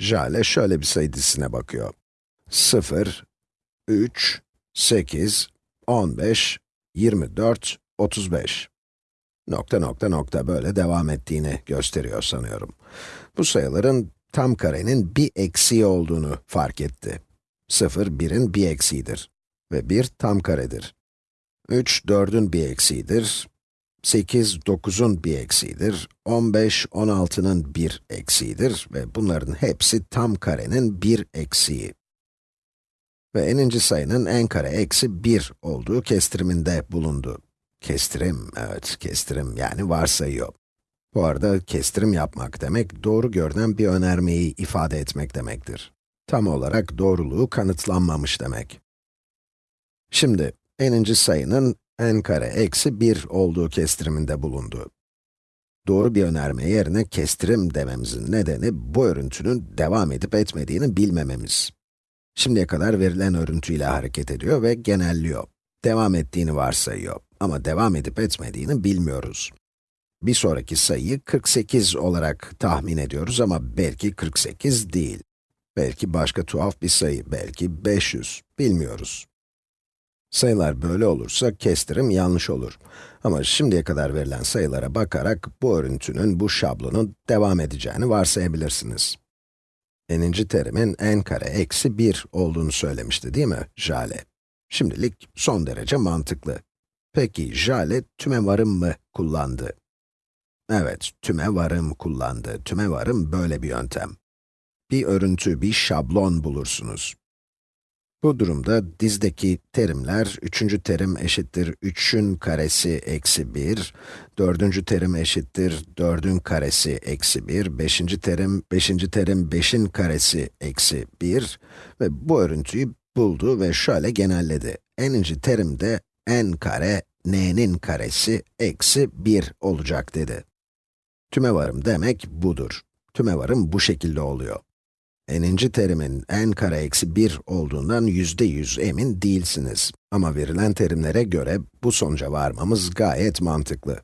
Jale şöyle bir sayı dizisine bakıyor. 0, 3, 8, 15, 24, 35. Nokta nokta nokta böyle devam ettiğini gösteriyor sanıyorum. Bu sayıların tam karenin bir eksiği olduğunu fark etti. 0, 1'in bir eksiğidir ve 1 tam karedir. 3, 4'ün bir eksiğidir. 8, 9'un bir eksiğidir. 15, 16'nın bir eksiğidir ve bunların hepsi tam karenin bir eksiği. Ve eninci sayının n kare eksi 1 olduğu kestiriminde bulundu. Kestirim, evet kestirim yani varsayıyor. Bu arada kestirim yapmak demek, doğru görünen bir önermeyi ifade etmek demektir. Tam olarak doğruluğu kanıtlanmamış demek. Şimdi, n'inci sayının n kare eksi 1 olduğu kestiriminde bulundu. Doğru bir önerme yerine kestirim dememizin nedeni, bu örüntünün devam edip etmediğini bilmememiz. Şimdiye kadar verilen örüntüyle hareket ediyor ve genelliyor. Devam ettiğini varsayıyor ama devam edip etmediğini bilmiyoruz. Bir sonraki sayıyı 48 olarak tahmin ediyoruz ama belki 48 değil. Belki başka tuhaf bir sayı, belki 500, bilmiyoruz. Sayılar böyle olursa kestirim yanlış olur. Ama şimdiye kadar verilen sayılara bakarak bu örüntünün, bu şablonun devam edeceğini varsayabilirsiniz. n'inci terimin n kare eksi 1 olduğunu söylemişti değil mi Jale? Şimdilik son derece mantıklı. Peki Jale tümevarım mı kullandı? Evet, tümevarım kullandı. Tümevarım böyle bir yöntem. Bir örüntü, bir şablon bulursunuz. Bu durumda dizdeki terimler, üçüncü terim eşittir 3'ün karesi eksi 1, dördüncü terim eşittir 4'ün karesi eksi 1, beşinci terim, beşinci terim 5'in karesi eksi 1 ve bu örüntüyü buldu ve şöyle genelledi. n'inci terim de n kare, n'nin karesi eksi 1 olacak dedi. Tümevarım demek budur. Tümevarım bu şekilde oluyor n'inci terimin n kare eksi 1 olduğundan yüzde yüz emin değilsiniz. Ama verilen terimlere göre bu sonuca varmamız gayet mantıklı.